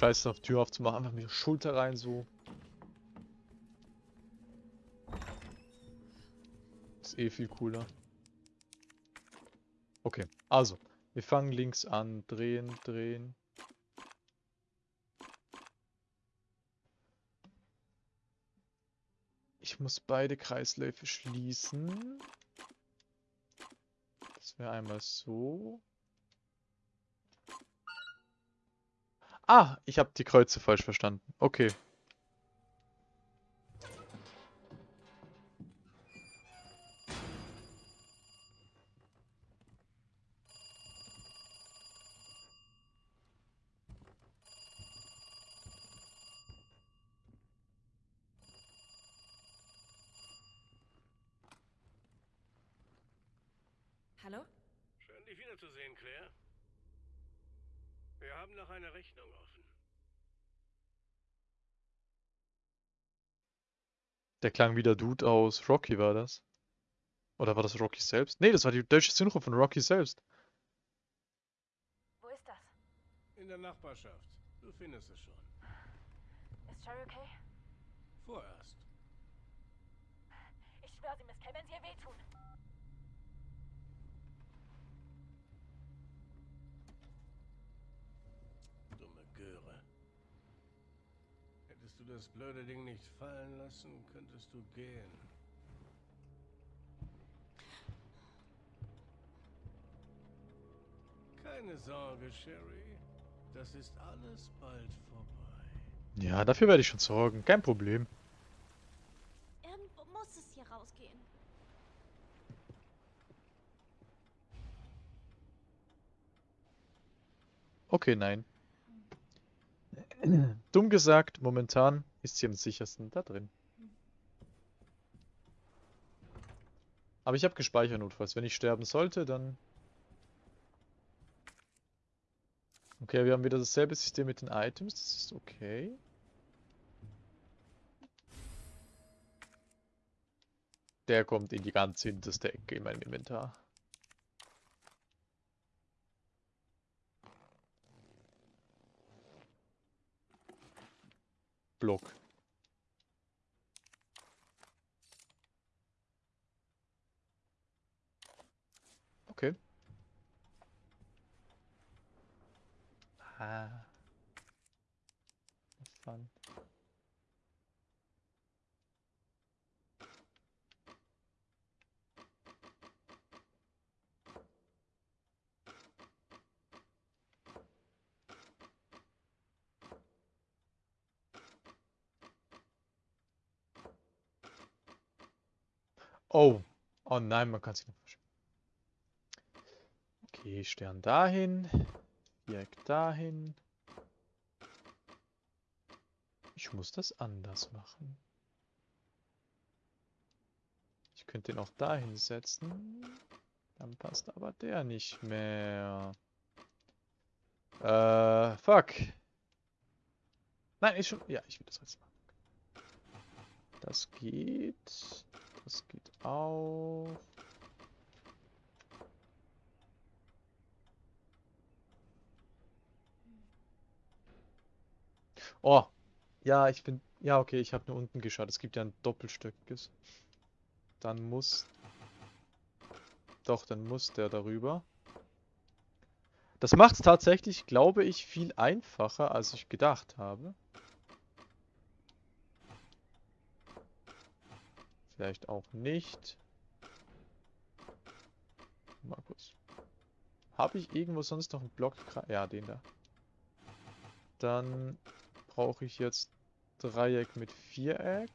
Scheiß auf Tür aufzumachen, einfach mit der Schulter rein so. Ist eh viel cooler. Okay, also. Wir fangen links an, drehen, drehen. Ich muss beide Kreisläufe schließen. Das wäre einmal so. Ah, ich habe die Kreuze falsch verstanden. Okay. Hallo? Schön, dich wiederzusehen, Claire. Wir haben noch eine Rechnung offen. Der klang wie der Dude aus Rocky, war das? Oder war das Rocky selbst? Nee, das war die deutsche Synchro von Rocky selbst. Wo ist das? In der Nachbarschaft. Du findest es schon. Ist Sherry okay? Vorerst. Ich schwöre, sie Miss Kay, wenn sie ihr wehtun. Du das blöde Ding nicht fallen lassen, könntest du gehen. Keine Sorge, Sherry. Das ist alles bald vorbei. Ja, dafür werde ich schon sorgen. Kein Problem. Irgendwo muss es hier rausgehen. Okay, nein. Dumm gesagt, momentan ist sie am sichersten da drin. Aber ich habe gespeichert notfalls. Wenn ich sterben sollte, dann... Okay, wir haben wieder dasselbe System mit den Items. Das ist okay. Der kommt in die ganz hinterste Ecke in meinem Inventar. Block. Okay. Ah. Oh. Oh nein, man kann sich noch verschieben. Okay, Stern dahin. Viereck dahin. Ich muss das anders machen. Ich könnte ihn auch dahin setzen. Dann passt aber der nicht mehr. Äh, fuck. Nein, ist schon... Ja, ich will das jetzt machen. Das geht. Das geht auch. Oh. Ja, ich bin... Ja, okay, ich habe nur unten geschaut. Es gibt ja ein doppelstöckiges. Dann muss... Doch, dann muss der darüber. Das macht es tatsächlich, glaube ich, viel einfacher, als ich gedacht habe. Vielleicht auch nicht. Markus. Habe ich irgendwo sonst noch einen Block? Ja, den da. Dann brauche ich jetzt Dreieck mit Viereck.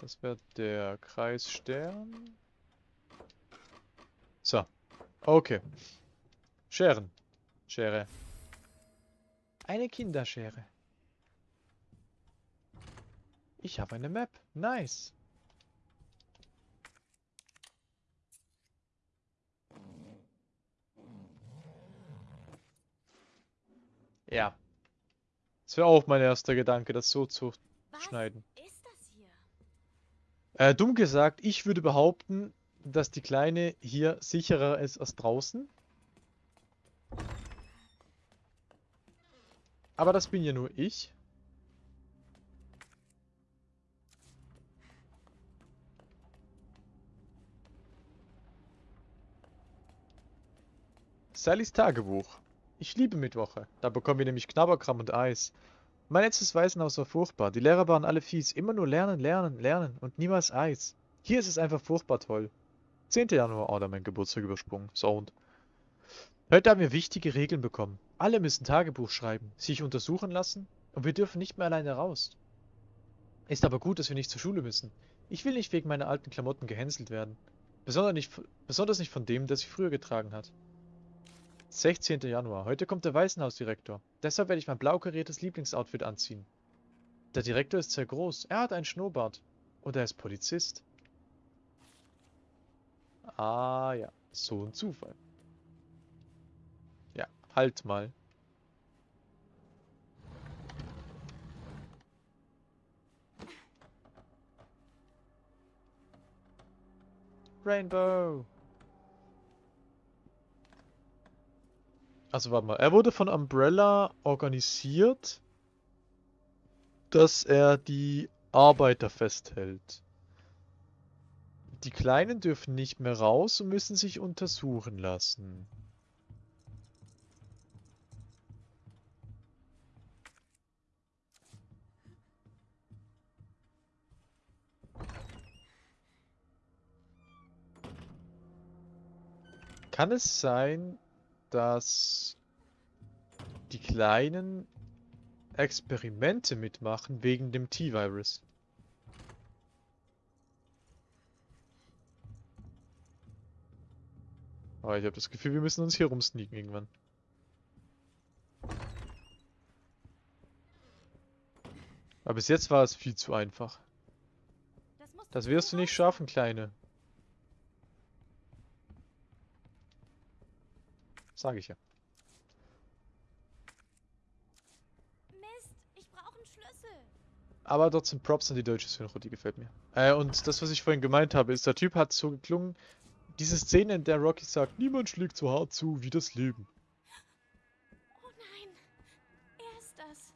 Das wäre der Kreisstern. So. Okay. Scheren. Schere. Eine Kinderschere. Ich habe eine Map. Nice. Ja. Das wäre auch mein erster Gedanke, das so zu Was schneiden. Äh, dumm gesagt, ich würde behaupten, dass die Kleine hier sicherer ist als draußen. Aber das bin ja nur ich. Sallys Tagebuch. Ich liebe Mittwoche. Da bekommen wir nämlich Knabberkram und Eis. Mein letztes Waisenhaus war furchtbar. Die Lehrer waren alle fies. Immer nur lernen, lernen, lernen und niemals Eis. Hier ist es einfach furchtbar toll. 10. Januar. Oh, da mein Geburtstag übersprungen. Sound. Heute haben wir wichtige Regeln bekommen. Alle müssen Tagebuch schreiben, sich untersuchen lassen und wir dürfen nicht mehr alleine raus. Ist aber gut, dass wir nicht zur Schule müssen. Ich will nicht wegen meiner alten Klamotten gehänselt werden. Besonders nicht, besonders nicht von dem, der sie früher getragen hat. 16. Januar. Heute kommt der Waisenhausdirektor. Deshalb werde ich mein blau kariertes Lieblingsoutfit anziehen. Der Direktor ist sehr groß. Er hat einen Schnurrbart. Und er ist Polizist. Ah ja, so ein Zufall. Halt mal. Rainbow. Also warte mal, er wurde von Umbrella organisiert, dass er die Arbeiter festhält. Die Kleinen dürfen nicht mehr raus und müssen sich untersuchen lassen. Kann es sein, dass die Kleinen Experimente mitmachen wegen dem T-Virus? Aber ich habe das Gefühl, wir müssen uns hier rumsneaken irgendwann. Aber bis jetzt war es viel zu einfach. Das, wirst du nicht schaffen, Kleine. Sag ich ja. Mist, ich brauche einen Schlüssel. Aber trotzdem Props an die deutsche Synchro, die gefällt mir. Äh, und das, was ich vorhin gemeint habe, ist, der Typ hat so geklungen, diese Szene, in der Rocky sagt, niemand schlägt so hart zu wie das Leben. Oh nein, er ist das.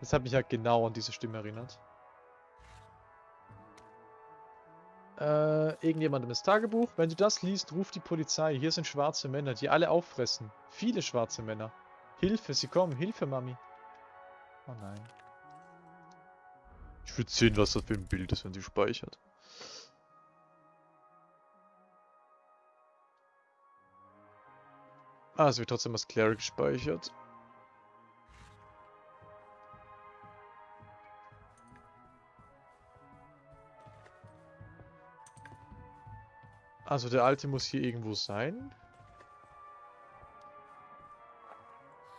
Das hat mich halt genau an diese Stimme erinnert. Äh, irgendjemandem ist Tagebuch. Wenn du das liest, ruf die Polizei. Hier sind schwarze Männer, die alle auffressen. Viele schwarze Männer. Hilfe, sie kommen. Hilfe, Mami. Oh nein. Ich würde sehen, was das für ein Bild ist, wenn sie speichert. Ah, es wird trotzdem als Cleric gespeichert. Also der alte muss hier irgendwo sein.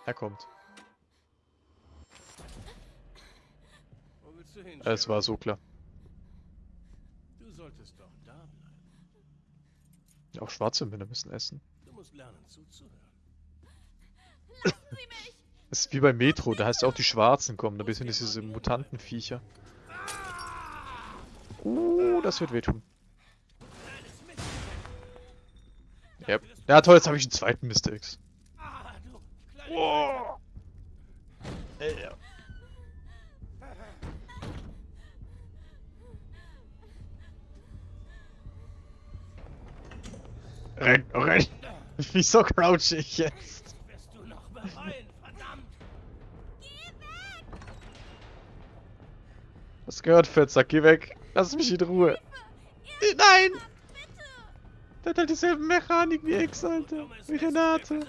Er kommt. Wo willst du hin? Es war so klar. Du solltest doch da bleiben. Auch schwarze Männer müssen essen. Du musst lernen zuzuhören. Lassen Sie mich! Das ist wie bei Metro, da heißt es auch die Schwarzen kommen, da sind diese Mutantenviecher. Uh, das wird wehtun. Ja, ja toll, jetzt habe ich einen zweiten Mr. X. Ah, du kleine Oh. Äh, ja. Renn, renn. Wieso crouch ich jetzt? wirst du noch bereuen, verdammt! Das gehört, Fettsack, geh weg. Lass mich in Ruhe. Äh, Nein! Der hat halt dieselben Mechanik wie X, Alter. Wie Renate.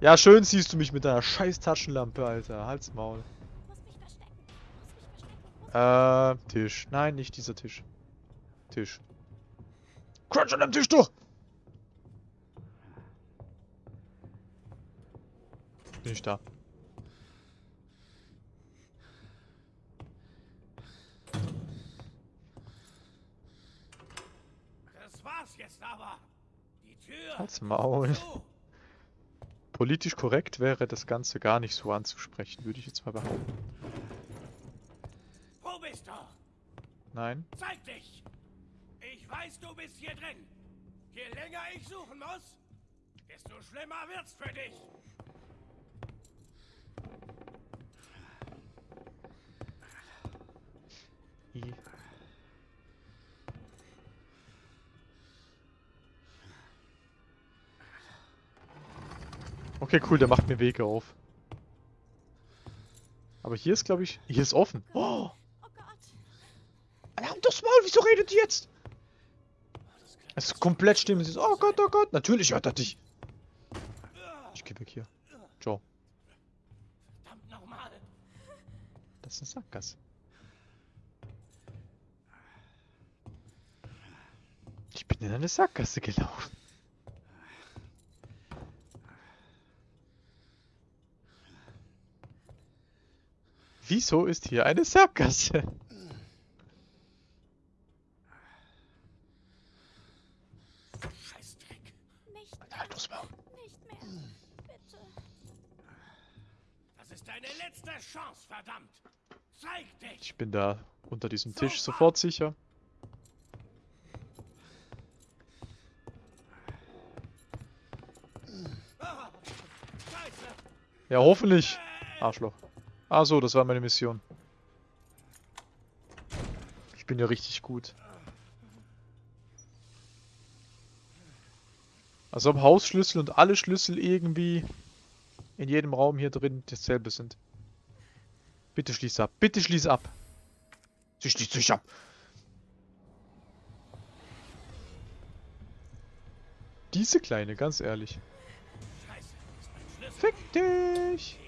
Ja, schön siehst du mich mit deiner scheiß Taschenlampe, Alter. Halt's Maul. Äh, Tisch. Nein, nicht dieser Tisch. Tisch. Crunch an dem Tisch doch! Nicht da. Das war's jetzt aber! Die Tür! Halt's Maul. Politisch korrekt wäre das Ganze gar nicht so anzusprechen, würde ich jetzt mal behaupten. doch. Nein. Zeig dich! Ich weiß, du bist hier drin. Je länger ich suchen muss, desto schlimmer wird's für dich. Okay, cool, der macht mir Wege auf. Aber hier ist, glaube ich... Hier ist offen. Oh! Alarm das Maul, wieso redet ihr jetzt? Es ist komplett still. Sie ist, oh Gott, oh Gott. Natürlich hört er dich. Ich geh weg hier. Ciao. Verdammt nochmal. Das ist eine Sackgasse. Ich bin in eine Sackgasse gelaufen. Wieso ist hier eine Sackgasse? Scheißdreck. Nicht mehr. Halt das Maul. Nicht mehr. Bitte. Das ist deine letzte Chance, verdammt. Zeig dich. Ich bin da unter diesem Tisch sofort sicher. Ah. Ja, hoffentlich. Arschloch. Ah so, das war meine Mission. Ich bin ja richtig gut. Als ob Hausschlüssel und alle Schlüssel irgendwie in jedem Raum hier drin dasselbe sind. Bitte schließ ab. Bitte schließ ab. Sie schließt sich ab. Diese Kleine, ganz ehrlich. Fick dich.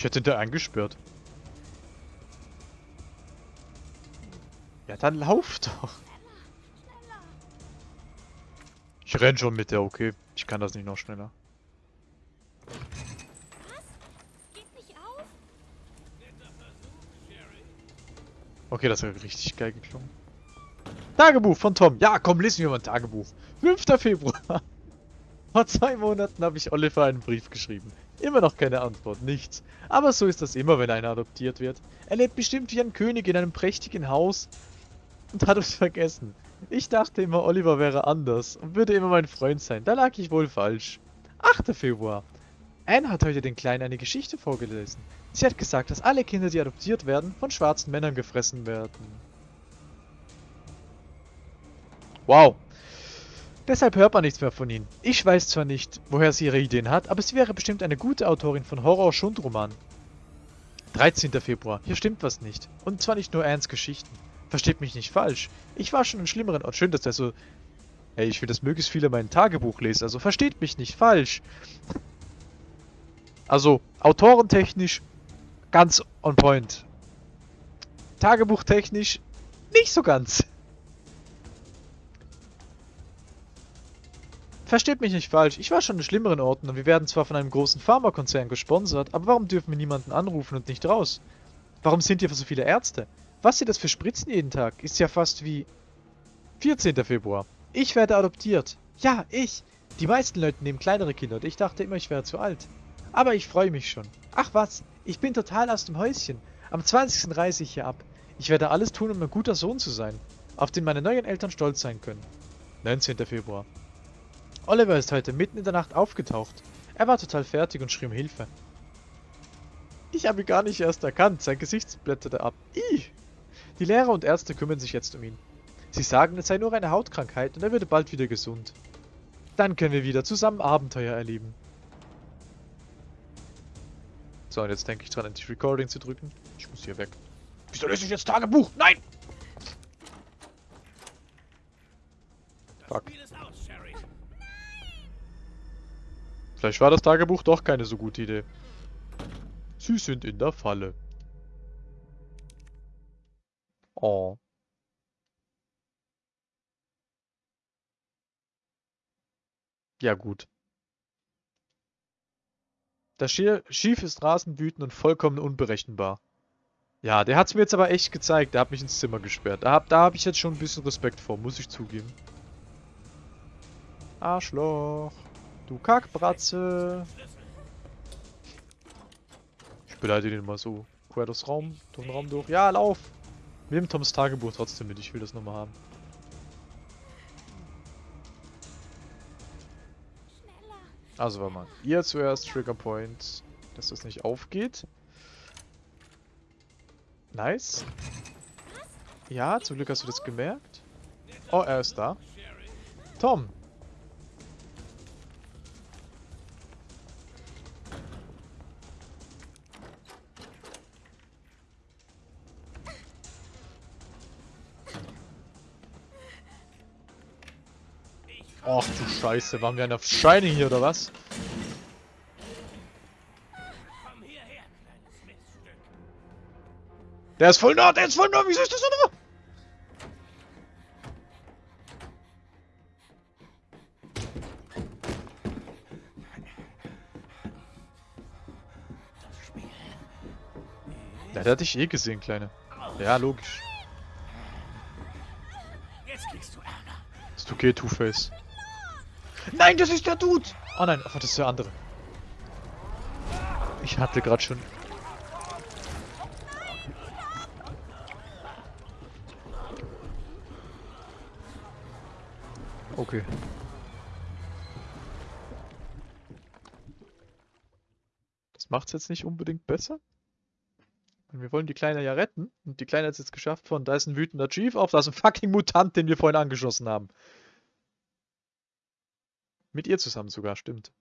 Ich hätte da eingesperrt. Ja, dann lauf doch. Ich renn schon mit der, okay. Ich kann das nicht noch schneller. Okay, das hat richtig geil geklungen. Tagebuch von Tom. Ja, komm, lesen wir mal ein Tagebuch. 5. Februar. Vor zwei Monaten habe ich Oliver einen Brief geschrieben. Immer noch keine Antwort, nichts. Aber so ist das immer, wenn einer adoptiert wird. Er lebt bestimmt wie ein König in einem prächtigen Haus und hat uns vergessen. Ich dachte immer, Oliver wäre anders und würde immer mein Freund sein. Da lag ich wohl falsch. 8. Februar. Anne hat heute den Kleinen eine Geschichte vorgelesen. Sie hat gesagt, dass alle Kinder, die adoptiert werden, von schwarzen Männern gefressen werden. Wow. Deshalb hört man nichts mehr von ihnen. Ich weiß zwar nicht, woher sie ihre Ideen hat, aber sie wäre bestimmt eine gute Autorin von Horror-Schundromanen. 13. Februar. Hier stimmt was nicht. Und zwar nicht nur Anns Geschichten. Versteht mich nicht falsch. Ich war schon in schlimmeren Orten. Schön, dass er so... Hey, ich will, dass möglichst viele mein Tagebuch lesen. Also versteht mich nicht falsch. Also, autorentechnisch ganz on point. Tagebuchtechnisch nicht so ganz. Versteht mich nicht falsch, ich war schon in schlimmeren Orten und wir werden zwar von einem großen Pharmakonzern gesponsert, aber warum dürfen wir niemanden anrufen und nicht raus? Warum sind hier so viele Ärzte? Was sind das für Spritzen jeden Tag? Ist ja fast wie... 14. Februar. Ich werde adoptiert. Ja, ich. Die meisten Leute nehmen kleinere Kinder und ich dachte immer, ich wäre zu alt. Aber ich freue mich schon. Ach was, ich bin total aus dem Häuschen. Am 20. reise ich hier ab. Ich werde alles tun, um ein guter Sohn zu sein, auf den meine neuen Eltern stolz sein können. 19. Februar. Oliver ist heute mitten in der Nacht aufgetaucht. Er war total fertig und schrie um Hilfe. Ich habe ihn gar nicht erst erkannt. Sein Gesicht blätterte ab. Ih! Die Lehrer und Ärzte kümmern sich jetzt um ihn. Sie sagen, es sei nur eine Hautkrankheit und er würde bald wieder gesund. Dann können wir wieder zusammen Abenteuer erleben. So, und jetzt denke ich dran, endlich Recording zu drücken. Ich muss hier weg. Wieso lese ich jetzt Tagebuch? Nein! Fuck. Spiel ist aus, Sherry. Vielleicht war das Tagebuch doch keine so gute Idee. Sie sind in der Falle. Oh. Ja gut. Das Schief ist rasend wütend und vollkommen unberechenbar. Ja, der hat's mir jetzt aber echt gezeigt. Der hat mich ins Zimmer gesperrt. Da hab, da hab ich jetzt schon ein bisschen Respekt vor, muss ich zugeben. Arschloch. Du Kackbratze. Ich beleidige den mal so. Quer durchs Raum, durch den Raum durch. Ja, lauf! Nimm Toms Tagebuch trotzdem mit, ich will das nochmal haben. Also warte mal. Ihr zuerst Trigger Point, dass das nicht aufgeht. Nice. Ja, zum Glück hast du das gemerkt. Oh, er ist da. Tom. Ach du Scheiße, waren wir an der Shining hier oder was? Komm hierher, kleines Miststück. Der ist voll nah, der ist voll nah, wieso ist das so nah? Ja, der hat dich eh gesehen, Kleine. Ja, logisch. Jetzt kriegst du Ärger. Ist okay, Two-Face. Nein, das ist der Dude! Oh nein, ach, das ist der andere. Ich hatte gerade schon... Okay. Das macht's jetzt nicht unbedingt besser. Und wir wollen die Kleine ja retten. Und die Kleine hat es jetzt geschafft von, da ist ein wütender Chief auf, da ist ein fucking Mutant, den wir vorhin angeschossen haben. Mit ihr zusammen sogar, stimmt.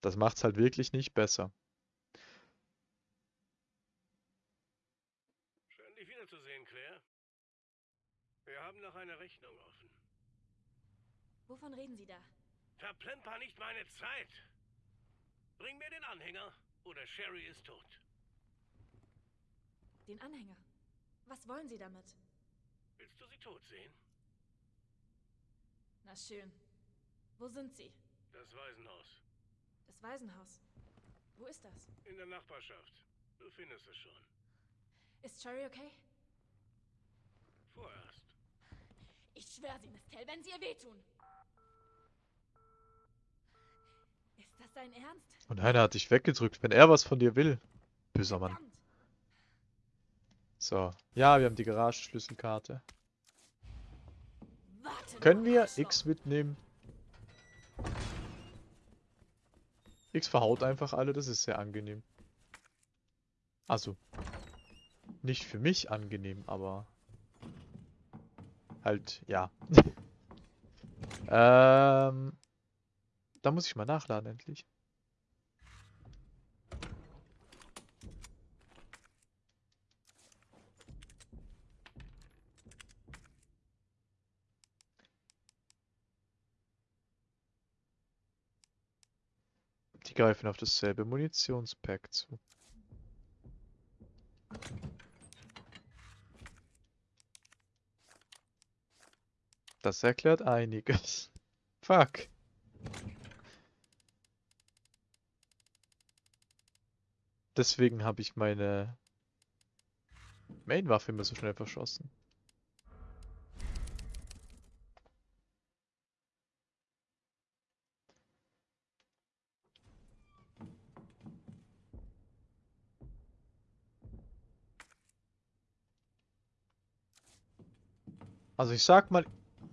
Das macht's halt wirklich nicht besser. Schön, dich wiederzusehen, Claire. Wir haben noch eine Rechnung offen. Wovon reden Sie da? Verplemper nicht meine Zeit. Bring mir den Anhänger oder Sherry ist tot. Den Anhänger. Was wollen Sie damit? Willst du sie tot sehen? Na schön. Wo sind Sie? Das Waisenhaus. Das Waisenhaus. Wo ist das? In der Nachbarschaft. Du findest es schon. Ist Cherry okay? Vorerst. Ich schwöre Sie, Miss Tell, wenn Sie ihr wehtun. Ist das dein Ernst? Und einer hat dich weggedrückt, wenn er was von dir will. Böser Mann. So. Ja, wir haben die Garagenschlüsselkarte. Können wir. X mitnehmen? X verhaut einfach alle, das ist sehr angenehm. Also. Nicht für mich angenehm, aber. Halt, ja. ähm. Da muss ich mal nachladen endlich. Greifen auf dasselbe Munitionspack zu. Das erklärt einiges. Fuck. Deswegen habe ich meine Main-Waffe immer so schnell verschossen. Also ich sag mal,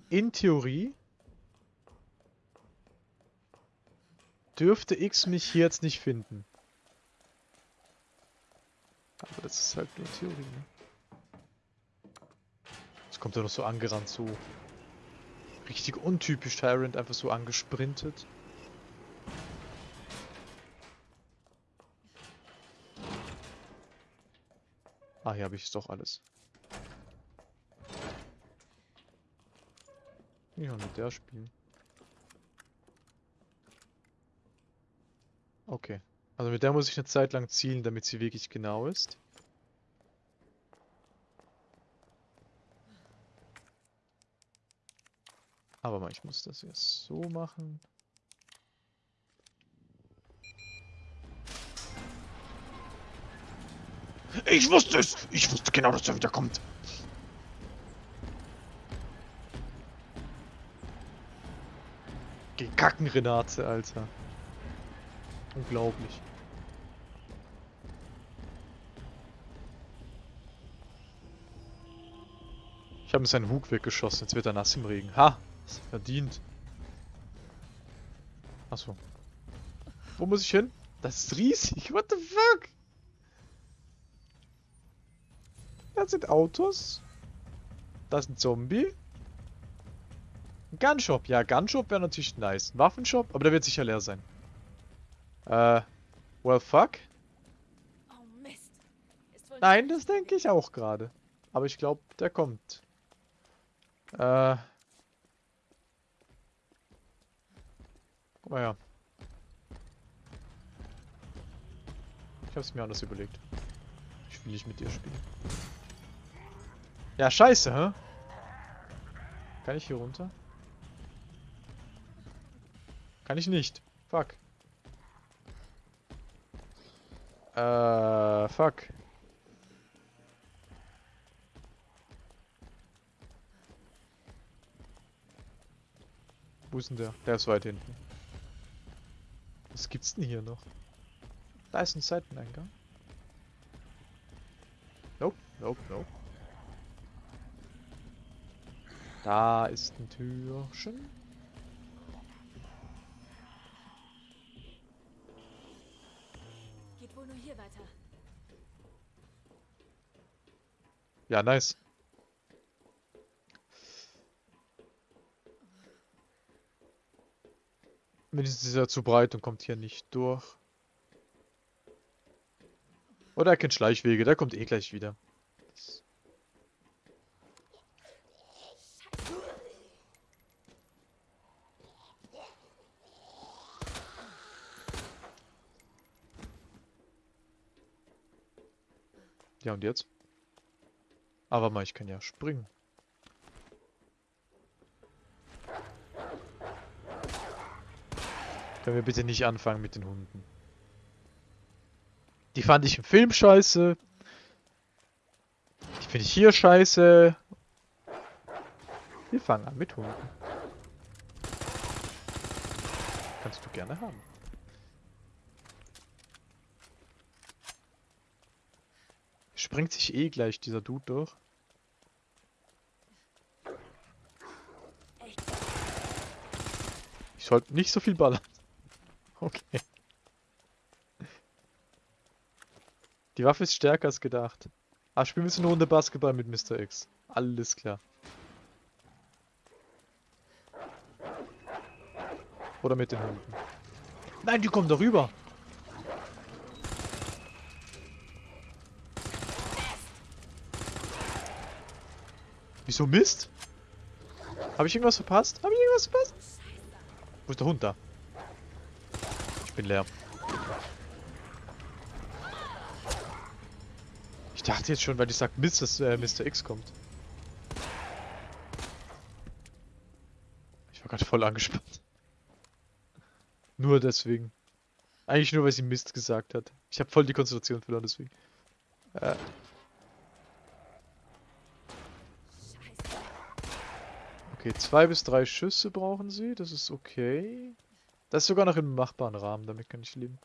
in Theorie dürfte X mich hier jetzt nicht finden. Aber das ist halt nur Theorie, ne? Jetzt kommt er noch so angerannt, so richtig untypisch Tyrant, einfach so angesprintet. Ah, hier habe ich es doch alles. Ja, mit der spielen. Okay. Also mit der muss ich eine Zeit lang zielen, damit sie wirklich genau ist. Aber mal, ich muss das erst so machen. Ich wusste es! Ich wusste genau, dass er wieder kommt. Gekacken, Renate, Alter. Unglaublich. Ich habe mir seinen Hug weggeschossen, jetzt wird er nass im Regen. Ha! Verdient. Achso. Wo muss ich hin? Das ist riesig. What the fuck? Da sind Autos. Da ist ein Zombie. Gunshop. Ja, Gunshop wäre natürlich nice. Waffenshop, aber der wird sicher leer sein. Äh, well fuck. Oh Nein, das denke ich auch gerade. Aber ich glaube, der kommt. Äh. Guck mal her. Ich hab's mir anders überlegt. Ich will nicht mit dir spielen. Ja, scheiße, hä? Kann ich hier runter? Kann ich nicht. Fuck. Äh, fuck. Wo ist denn der? Der ist weit hinten. Was gibt's denn hier noch? Da ist ein Seiteneingang. Nope, nope, nope. Da ist ein Türchen. Geht wohl nur hier weiter. Ja, nice. Wenigstens ist er zu breit und kommt hier nicht durch. Oder er kennt Schleichwege, der kommt eh gleich wieder. Ja, und jetzt? Aber mal, ich kann ja springen. Können wir bitte nicht anfangen mit den Hunden. Die fand ich im Film scheiße. Die finde ich hier scheiße. Wir fangen an mit Hunden. Kannst du gerne haben. Springt sich eh gleich dieser Dude durch. Echt. Ich sollte nicht so viel ballern. Okay. Die Waffe ist stärker als gedacht. Ah, spielen wir jetzt eine Runde Basketball mit Mr. X. Alles klar. Oder mit den Hunden. Nein, die kommen da rüber. Wieso Mist? Habe ich irgendwas verpasst? Habe ich irgendwas verpasst? Wo ist der Hund da? Ich bin leer. Ich dachte jetzt schon, weil ich sag Mist, dass äh, Mr. X kommt. Ich war gerade voll angespannt. Nur deswegen. Eigentlich nur, weil sie Mist gesagt hat. Ich habe voll die Konzentration verloren, deswegen. Äh, okay, zwei bis drei Schüsse brauchen sie. Das ist okay. Das ist sogar noch im machbaren Rahmen, damit kann ich leben.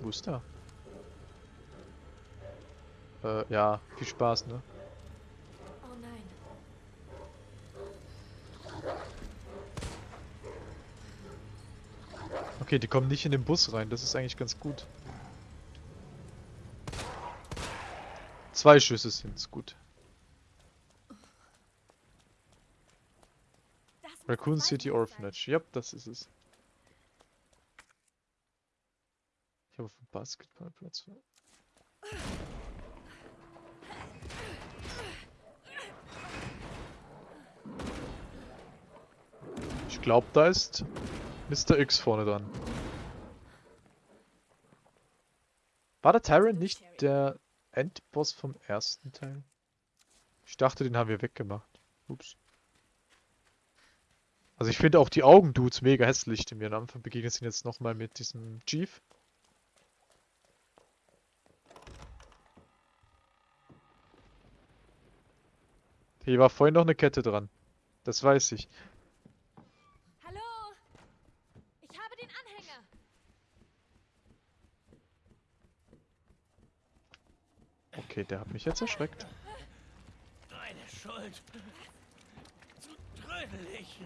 Wo ist der? Äh, ja, viel Spaß, ne? Okay, die kommen nicht in den Bus rein, das ist eigentlich ganz gut. Zwei Schüsse sind's, gut. Raccoon City. Orphanage, yep, das ist es. Ich habe auf dem Basketballplatz. Ich glaube, da ist Mr. X vorne dran. War der Tyrant nicht der Endboss vom ersten Teil? Ich dachte, den haben wir weggemacht. Ups. Also ich finde auch die Augendudes mega hässlich, die mir am Anfang begegnet sind jetzt nochmal mit diesem Chief. Hier war vorhin noch eine Kette dran. Das weiß ich. Hallo? Ich habe den Anhänger. Okay, der hat mich jetzt erschreckt. Deine Schuld. Zu trödelig.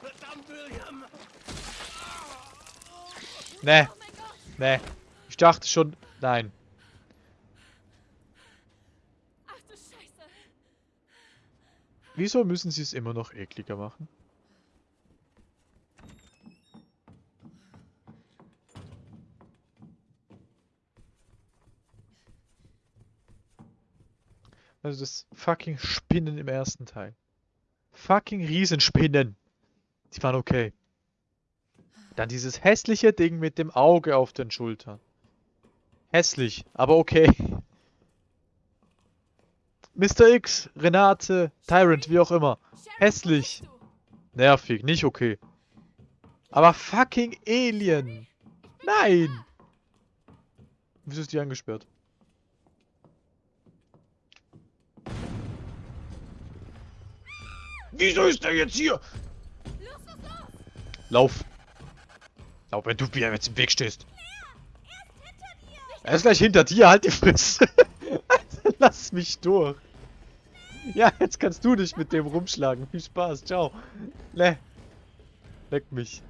Verdammt, William. Ne, Oh mein Gott. ne. Ich dachte schon, nein. Ach du Scheiße. Wieso müssen sie es immer noch ekliger machen? Also das fucking Spinnen im ersten Teil. Fucking Riesenspinnen. Die waren okay. Dann dieses hässliche Ding mit dem Auge auf den Schultern. Hässlich, aber okay. Mr. X, Renate, Tyrant, wie auch immer. Hässlich. Nervig, nicht okay. Aber fucking Alien. Nein. Wieso ist die angesperrt? Wieso ist der jetzt hier? Los, los, los. Lauf. Lauf, wenn du mir jetzt im Weg stehst. Er ist. Er gleich hinter dir, halt die Fresse. Lass mich durch. Ja, jetzt kannst du dich mit dem rumschlagen. Viel Spaß, ciao. Ne. Leck mich.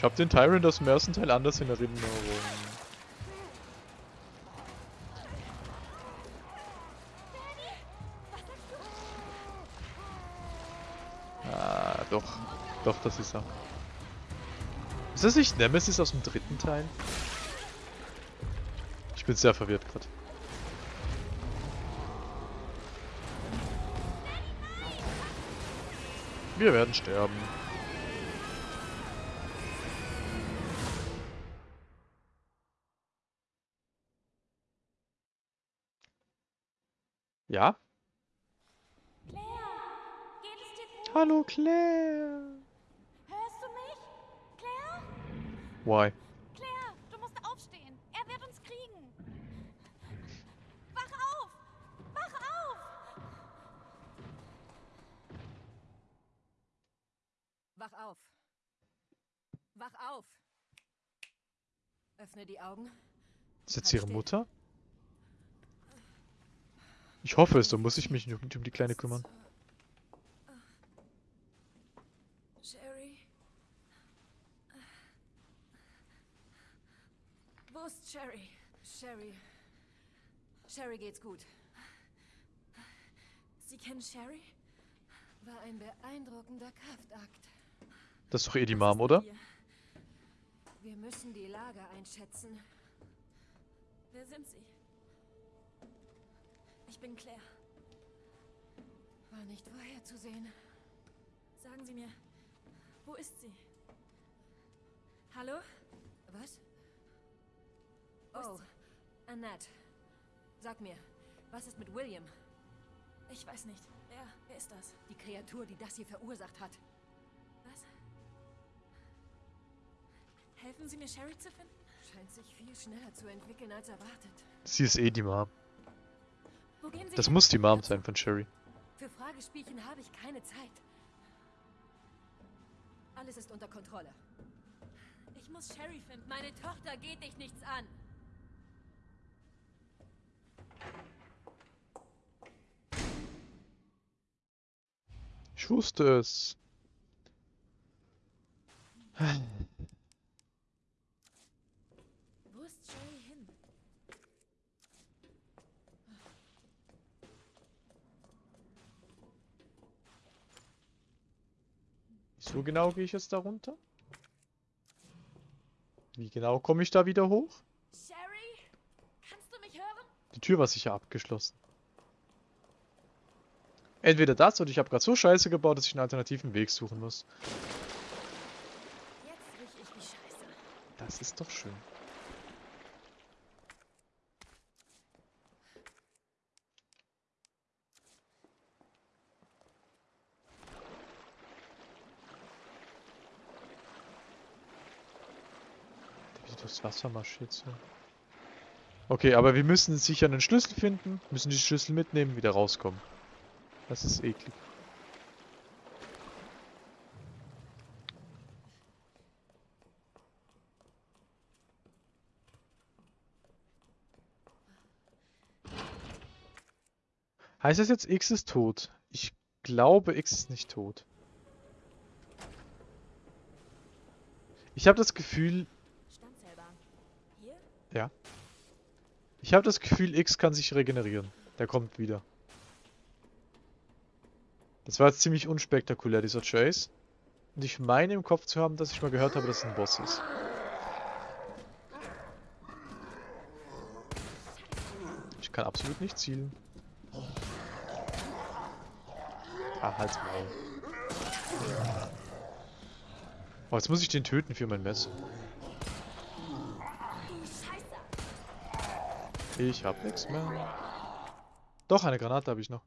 Ich hab den Tyrant aus dem ersten Teil anders in Erinnerung. Ah, doch. Das ist er. Ist das nicht Nemesis aus dem dritten Teil? Ich bin sehr verwirrt gerade. Wir werden sterben. Ja? Claire? Hallo Claire. Hörst du mich? Claire? Why? Claire, du musst aufstehen. Er wird uns kriegen. Wach auf! Wach auf! Wach auf. Wach auf. Öffne die Augen. Ist jetzt Halt ihre still. Mutter? Ich hoffe es, dann muss ich mich nicht um die Kleine kümmern. Sherry. Ist Sherry? Sherry. Sherry geht's gut. Sie kennen Sherry? War ein beeindruckender Kraftakt. Das ist doch eh die Mom, oder? Wir müssen die Lage einschätzen. Wer sind Sie? Ich bin Claire. War nicht vorherzusehen. Sagen Sie mir, wo ist sie? Hallo? Was? Oh, Annette. Sag mir, was ist mit William? Ich weiß nicht. Wer, wer ist das? Die Kreatur, die das hier verursacht hat. Was? Helfen Sie mir, Sherry zu finden? Scheint sich viel schneller zu entwickeln als erwartet. Sie ist eh die Mom. Wo gehen Sie Das hin? muss die Mom sein von Sherry. Für Fragespielchen habe ich keine Zeit. Alles ist unter Kontrolle. Ich muss Sherry finden. Meine Tochter geht dich nichts an. Wusste es. Wo ist Sherry hin? So genau gehe ich jetzt da runter? Wie genau komme ich da wieder hoch? Sherry? Kannst du mich hören? Die Tür war sicher abgeschlossen. Entweder das oder ich habe gerade so scheiße gebaut, dass ich einen alternativen Weg suchen muss. Das ist doch schön. Wie durchs Wasser marschiert so. Okay, aber wir müssen sicher einen Schlüssel finden, müssen die Schlüssel mitnehmen, wieder rauskommen. Das ist eklig. Heißt das jetzt, X ist tot? Ich glaube, X ist nicht tot. Ich habe das Gefühl, ja. Ich habe das Gefühl, X kann sich regenerieren. Der kommt wieder. Das war jetzt ziemlich unspektakulär, dieser Chase. Und ich meine im Kopf zu haben, dass ich mal gehört habe, dass es ein Boss ist. Ich kann absolut nicht zielen. Ah, halt's Maul. Oh, jetzt muss ich den töten für mein Messer. Ich hab nichts mehr. Doch, eine Granate habe ich noch.